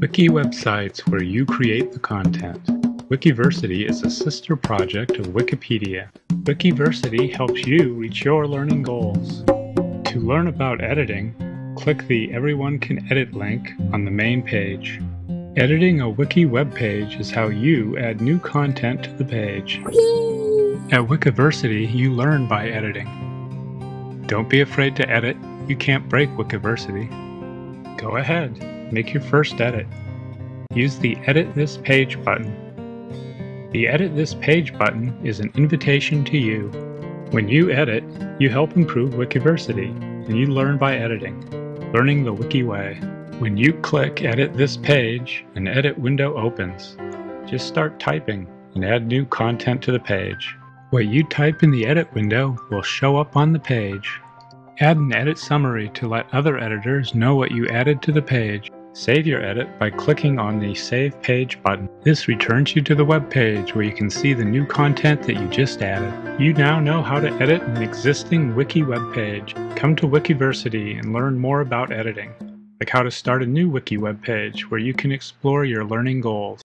Wiki websites where you create the content. Wikiversity is a sister project of Wikipedia. Wikiversity helps you reach your learning goals. To learn about editing, click the Everyone Can Edit link on the main page. Editing a wiki web page is how you add new content to the page. At Wikiversity, you learn by editing. Don't be afraid to edit. You can't break Wikiversity. Go ahead, make your first edit. Use the Edit This Page button. The Edit This Page button is an invitation to you. When you edit, you help improve Wikiversity, and you learn by editing, learning the Wiki way. When you click Edit This Page, an edit window opens. Just start typing and add new content to the page. What you type in the edit window will show up on the page. Add an edit summary to let other editors know what you added to the page. Save your edit by clicking on the Save Page button. This returns you to the web page where you can see the new content that you just added. You now know how to edit an existing wiki web page. Come to Wikiversity and learn more about editing, like how to start a new wiki web page where you can explore your learning goals.